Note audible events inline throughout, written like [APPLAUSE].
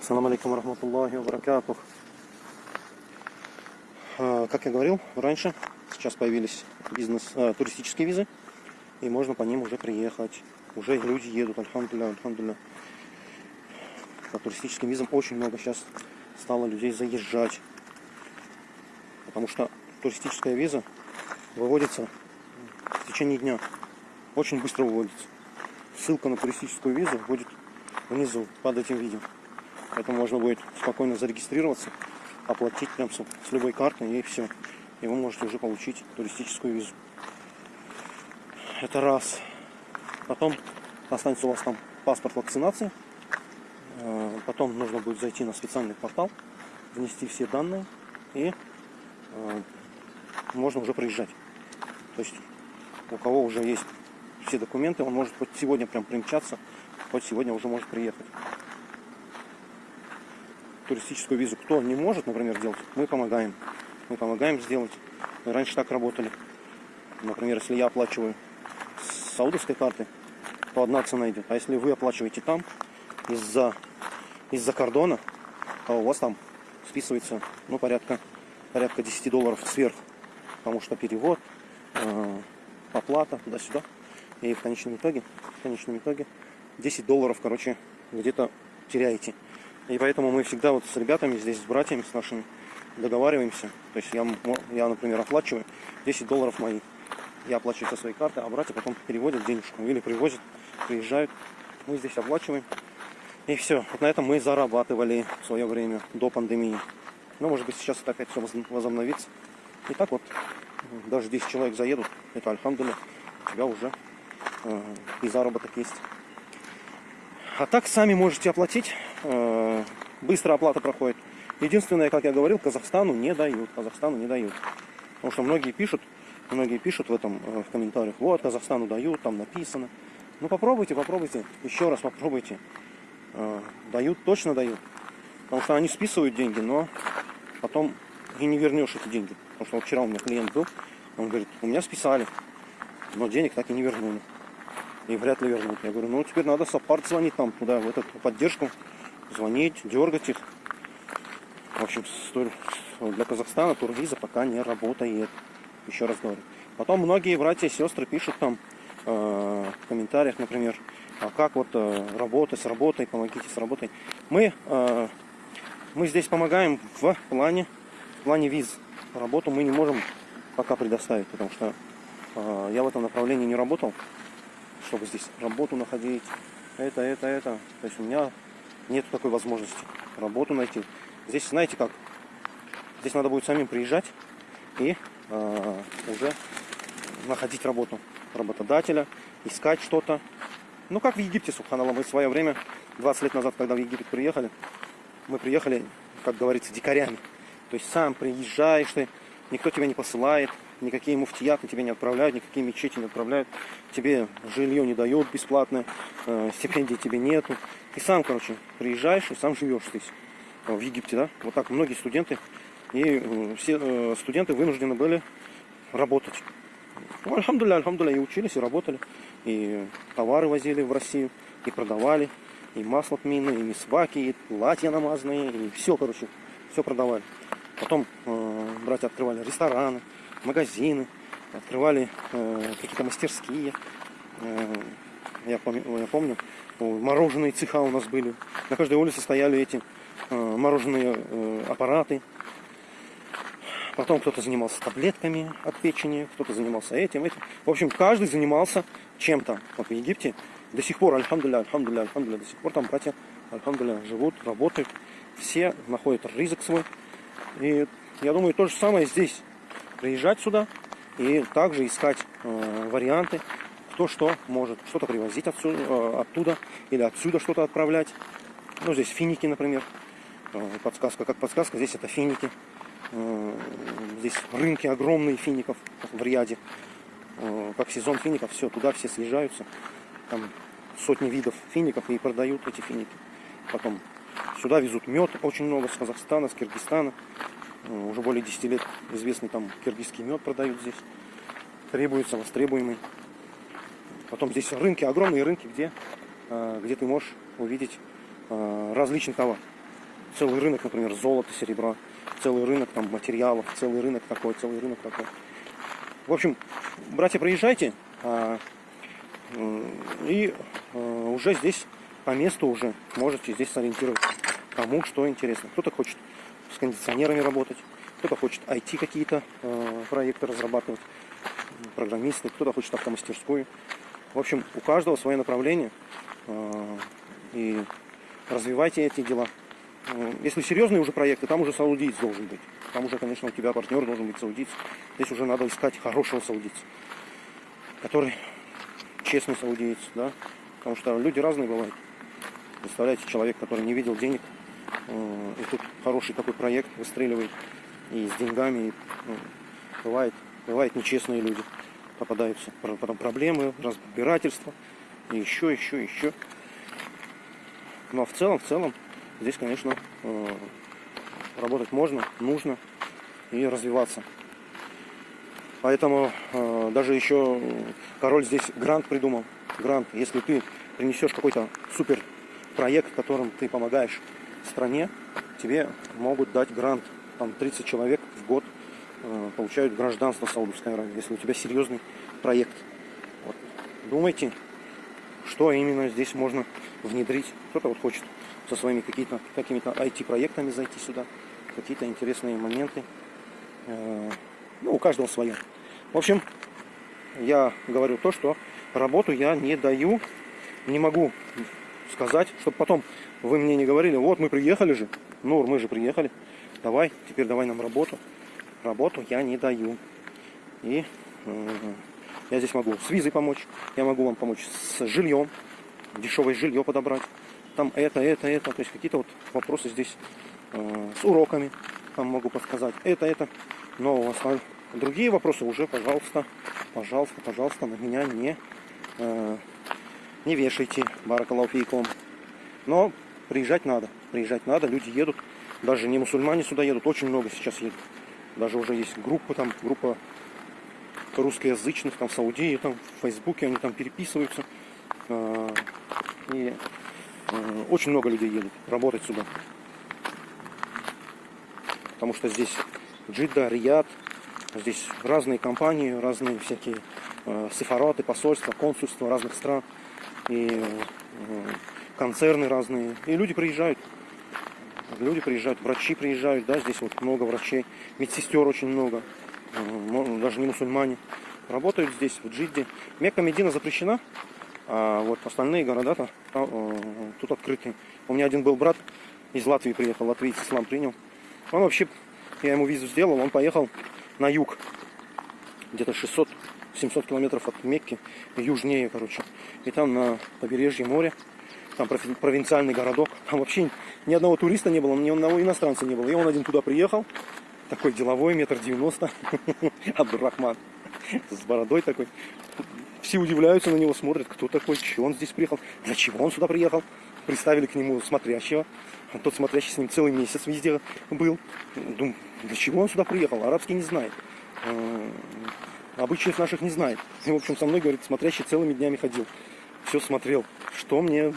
Ассаламу алейкум рахматуллахи ва баракатух. А, Как я говорил раньше, сейчас появились бизнес, а, туристические визы, и можно по ним уже приехать. Уже люди едут, альхамдулля, альхамдулля. По туристическим визам очень много сейчас стало людей заезжать. Потому что туристическая виза выводится в течение дня. Очень быстро выводится. Ссылка на туристическую визу будет внизу под этим видео. Поэтому можно будет спокойно зарегистрироваться, оплатить прям с, с любой карты и все. И вы можете уже получить туристическую визу. Это раз. Потом останется у вас там паспорт вакцинации. Э, Потом нужно будет зайти на специальный портал, внести все данные и э, можно уже приезжать. То есть у кого уже есть все документы, он может хоть сегодня прям примчаться, хоть сегодня уже может приехать. Туристическую визу кто не может, например, делать, мы помогаем. Мы помогаем сделать. Мы раньше так работали. Например, если я оплачиваю с саудовской карты, то одна цена идет. А если вы оплачиваете там, из-за из-за кордона, то у вас там списывается ну, порядка, порядка 10 долларов сверх. Потому что перевод, э, оплата туда-сюда. И в конечном итоге, в конечном итоге 10 долларов, короче, где-то теряете. И поэтому мы всегда вот с ребятами здесь, с братьями, с нашими, договариваемся. То есть я, я например, оплачиваю 10 долларов мои. Я оплачиваю со своей карты, а братья потом переводят денежку или привозят, приезжают. Мы здесь оплачиваем. И все. Вот на этом мы зарабатывали в свое время, до пандемии. Но, может быть, сейчас это опять все возобновится. И так вот, даже 10 человек заедут, это альхамдуля, у тебя уже э, и заработок есть. А так сами можете оплатить. Э, быстро оплата проходит. Единственное, как я говорил, Казахстану не дают. Казахстану не дают. Потому что многие пишут, многие пишут в этом э, в комментариях, вот, Казахстану дают, там написано. Ну попробуйте, попробуйте, еще раз попробуйте. Э, дают, точно дают. Потому что они списывают деньги, но потом и не вернешь эти деньги. Потому что вчера у меня клиент был, он говорит, у меня списали, но денег так и не вернули. И вряд ли вернут. Я говорю, ну теперь надо саппорт звонить там туда, в эту поддержку, звонить, дергать их. В общем, для Казахстана турвиза пока не работает. Еще раз говорю. Потом многие братья и сестры пишут там э, в комментариях, например, а как вот э, работать с работой, помогите с работой. Мы, э, мы здесь помогаем в плане, в плане виз. Работу мы не можем пока предоставить, потому что э, я в этом направлении не работал, чтобы здесь работу находить, это, это, это. То есть у меня нет такой возможности работу найти. Здесь, знаете как, здесь надо будет самим приезжать и э, уже находить работу работодателя, искать что-то. Ну, как в Египте, Субханаллах, мы в свое время, 20 лет назад, когда в Египет приехали, мы приехали, как говорится, дикарями. То есть сам приезжаешь ты, никто тебя не посылает, никакие муфтияты тебе не отправляют, никакие мечети не отправляют, тебе жилье не дают бесплатно, э, стипендий тебе нету. Ты сам, короче, приезжаешь и сам живешь здесь, в Египте, да? Вот так многие студенты, и э, все э, студенты вынуждены были работать. Ну, альхамдуля, альхамдуля, и учились, и работали, и товары возили в Россию, и продавали, и масло тмины, и мисваки, и платья намазанные, и все, короче, все продавали. Потом э, братья открывали рестораны, магазины, открывали э, какие-то мастерские. Э, я, помню, я помню, мороженые цеха у нас были. На каждой улице стояли эти э, мороженые э, аппараты. Потом кто-то занимался таблетками от печени, кто-то занимался этим, этим. В общем, каждый занимался чем-то. Вот в Египте до сих пор, альхамдуля, альхамдуля, альхамдуля, до сих пор там братья, альхамдуля, живут, работают. Все находят рызык свой. И я думаю, то же самое здесь. Приезжать сюда и также искать э, варианты, кто что может. Что-то привозить отсюда, э, оттуда или отсюда что-то отправлять. Ну, здесь финики, например. Э, подсказка, как подсказка, здесь это финики. Э, здесь рынки огромные фиников в Ряде. Э, как сезон фиников, все, туда все съезжаются. Там сотни видов фиников и продают эти финики. Потом сюда везут мед очень много с Казахстана, с Киргизстана. Э, уже более 10 лет известный там киргизский мед продают здесь. Требуется, востребуемый. Потом здесь рынки, огромные рынки, где, где ты можешь увидеть различный товар. целый рынок, например, золота, серебра, целый рынок там материалов, целый рынок такой, целый рынок такой. В общем, братья, приезжайте, а, и а, уже здесь по месту уже можете здесь сориентироваться, кому что интересно. Кто-то хочет кондиционерами работать, кто-то хочет IT какие-то э, проекты разрабатывать, программисты, кто-то хочет автомастерскую. В общем, у каждого свое направление. Э, и развивайте эти дела. Э, если серьезные уже проекты, там уже саудиец должен быть. Там уже, конечно, у тебя партнер должен быть саудиец. Здесь уже надо искать хорошего саудица, который честный саудиец, да, потому что люди разные бывают. Представляете, человек, который не видел денег, и тут хороший такой проект выстреливает, и с деньгами, и, ну, бывает, бывает нечестные люди попадаются, потом проблемы, разбирательства, и еще, еще, еще. Но в целом, в целом, здесь, конечно, э, работать можно, нужно и развиваться. Поэтому э, даже еще король здесь грант придумал. Грант, если ты принесешь какой-то супер проект, которым ты помогаешь стране, тебе могут дать грант. Там 30 человек в год э, получают гражданство Саудовской Аравии, если у тебя серьезный проект. Вот. Думайте, что именно здесь можно внедрить. Кто-то вот хочет со своими какими-то какими IT-проектами зайти сюда, какие-то интересные моменты. Э, ну, у каждого свое. В общем, я говорю то, что работу я не даю, не могу сказать, чтобы потом вы мне не говорили, вот мы приехали же, Нур, мы же приехали, давай, теперь давай нам работу. Работу я не даю. И э, я здесь могу с визой помочь, я могу вам помочь с жильем, дешевое жилье подобрать. Там это, это, это, то есть какие-то вот вопросы здесь э, с уроками, там могу подсказать. Это, это. Но у вас другие вопросы уже, пожалуйста, пожалуйста, пожалуйста, на меня не, э, не вешайте, баракалауфейком. Но приезжать надо, приезжать надо, люди едут, даже не мусульмане сюда едут, очень много сейчас едут. Даже уже есть группа там, группа русскоязычных, там в Саудии, там в Фейсбуке они там переписываются. Э, и э, очень много людей едут работать сюда. Потому что здесь Джидда, Рияд, здесь разные компании, разные всякие э, сефараты, посольства, консульства разных стран. И э, концерны разные. И люди приезжают. Люди приезжают, врачи приезжают, да, здесь вот много врачей, медсестер очень много, даже не мусульмане. Работают здесь, в Джидде. Мекка Медина запрещена, а вот остальные города-то э, тут открыты. У меня один был брат из Латвии приехал, латвиец ислам принял. Он вообще, я ему визу сделал, он поехал на юг, где-то 600 700 километров от Мекки, южнее, короче. И там на побережье моря, там провинциальный городок. Там вообще ни одного туриста не было, ни одного иностранца не было. И он один туда приехал, такой деловой, метр девяносто, [LAUGHS] Абдурахман, с бородой такой. Все удивляются на него, смотрят, кто такой, чего он здесь приехал, для чего он сюда приехал. Представили к нему смотрящего. А тот смотрящий с ним целый месяц везде был. Думаю, для чего он сюда приехал? Арабский не знает. Обычаев наших не знает. И, в общем, со мной, говорит, смотрящий целыми днями ходил. Все смотрел, что мне,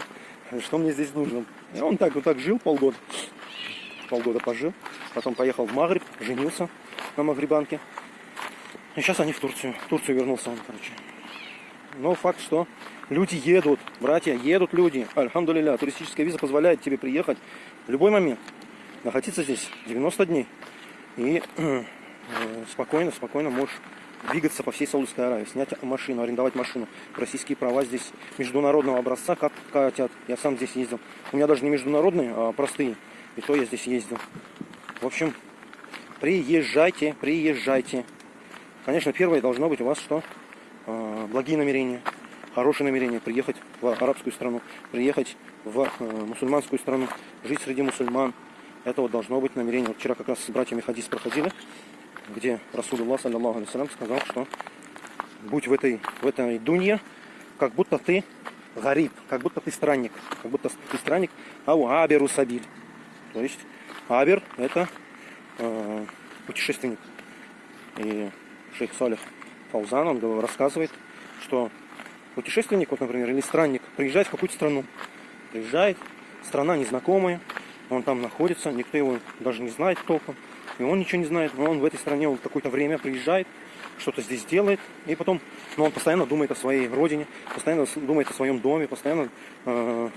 что мне здесь нужно. И он так вот так жил полгода. Полгода пожил. Потом поехал в Магриб, женился на Магрибанке. И сейчас они в Турцию. В Турцию вернулся он, короче. Но факт, что люди едут, братья, едут люди. Альхамдулилля, туристическая виза позволяет тебе приехать в любой момент. Находиться здесь 90 дней. И э, спокойно, спокойно можешь двигаться по всей Саудовской Аравии, снять машину, арендовать машину. Российские права здесь международного образца как хотят. Я сам здесь ездил. У меня даже не международные, а простые. И то я здесь ездил. В общем, приезжайте, приезжайте. Конечно, первое должно быть у вас что? А, благие намерения, хорошие намерения. Приехать в арабскую страну, приехать в э, мусульманскую страну, жить среди мусульман. Это вот должно быть намерение. Вот вчера как раз с братьями Хадис проходили где Расулуллах, саллиллаху алейсалям, сказал, что будь в этой, в этой дунье, как будто ты гариб, как будто ты странник, как будто ты странник, а у аберу сабиль. То есть абер это э, путешественник. И шейх Салих Фаузан, он рассказывает, что путешественник, вот, например, или странник, приезжает в какую-то страну, приезжает, страна незнакомая, Он там находится, никто его даже не знает толком. И он ничего не знает, но он в этой стране он какое-то время приезжает, что-то здесь делает, и потом, но он постоянно думает о своей родине, постоянно думает о своем доме, постоянно э,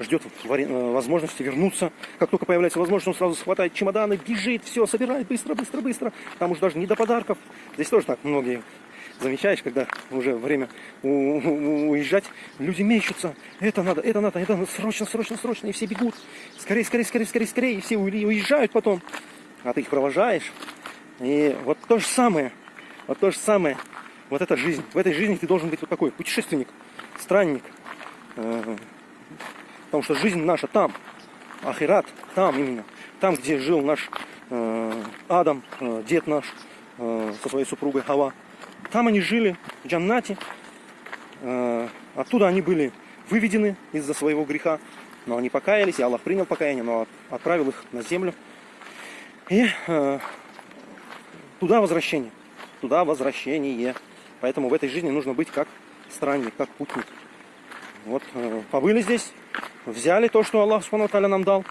ждет э, возможности вернуться. Как только появляется возможность, он сразу хватает чемоданы, бежит, все, собирает быстро, быстро, быстро. Там уже даже не до подарков. Здесь тоже так многие замечаешь, когда уже время уезжать, люди мечутся. Это надо, это надо, это надо, срочно, срочно, срочно. И все бегут. Скорее, скорее, скорее, скорее, скорее. И все уезжают потом. А ты их провожаешь. И вот то же самое. Вот то же самое. Вот эта жизнь. В этой жизни ты должен быть вот такой путешественник, странник. Э, потому что жизнь наша там. Ахират там именно. Там, где жил наш э, Адам, э, дед наш, со своей супругой Хава. Там они жили, в Джаннате. Оттуда они были выведены из-за своего греха. Но они покаялись, и Аллах принял покаяние, но отправил их на землю. И туда возвращение туда возвращение. Поэтому в этой жизни нужно быть как странник, как путник. Вот э, побыли здесь, взяли то, что Аллах Субхану нам дал.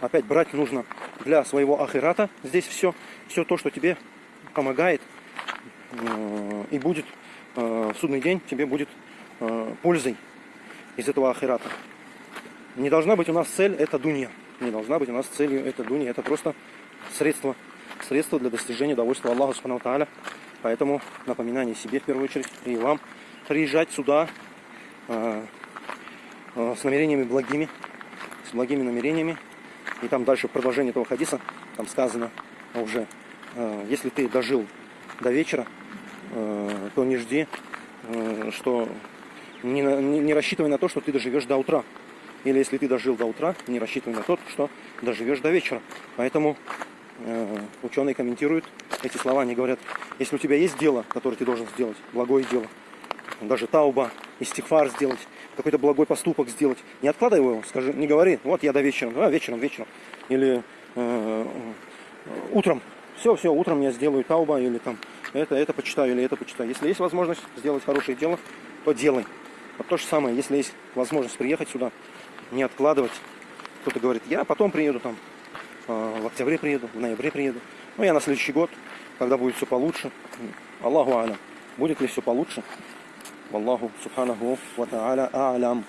Опять брать нужно для своего ахирата. Здесь все, все то, что тебе помогает э, и будет э, в судный день, тебе будет пользой из этого ахирата. Не должна быть у нас цель это дунья. Не должна быть у нас целью это дунья. Это просто средство средство для достижения удовольствия Аллаха Субхану Тааля. Поэтому напоминание себе в первую очередь и вам приезжать сюда э, э, с намерениями благими, с благими намерениями. И там дальше продолжение этого хадиса, там сказано уже, э, если ты дожил до вечера, э, то не жди, э, что не, не, не рассчитывай на то, что ты доживешь до утра. Или если ты дожил до утра, не рассчитывай на то, что доживешь до вечера. Поэтому Э, ученые комментируют эти слова, они говорят, если у тебя есть дело, которое ты должен сделать, благое дело, даже тауба, истихфар сделать, какой-то благой поступок сделать, не откладывай его, скажи, не говори, вот я до вечера, а вечером, вечером, или э, утром, все, все, утром я сделаю тауба, или там это, это почитаю, или это почитаю. Если есть возможность сделать хорошее дело, то делай. Вот то же самое, если есть возможность приехать сюда, не откладывать. Кто-то говорит, я потом приеду там, а, в октябре приеду, в ноябре приеду. Ну, я на следующий год, когда будет все получше. Аллаху алям. Будет ли все получше? Аллаху субханаху ва та'аля а'лям.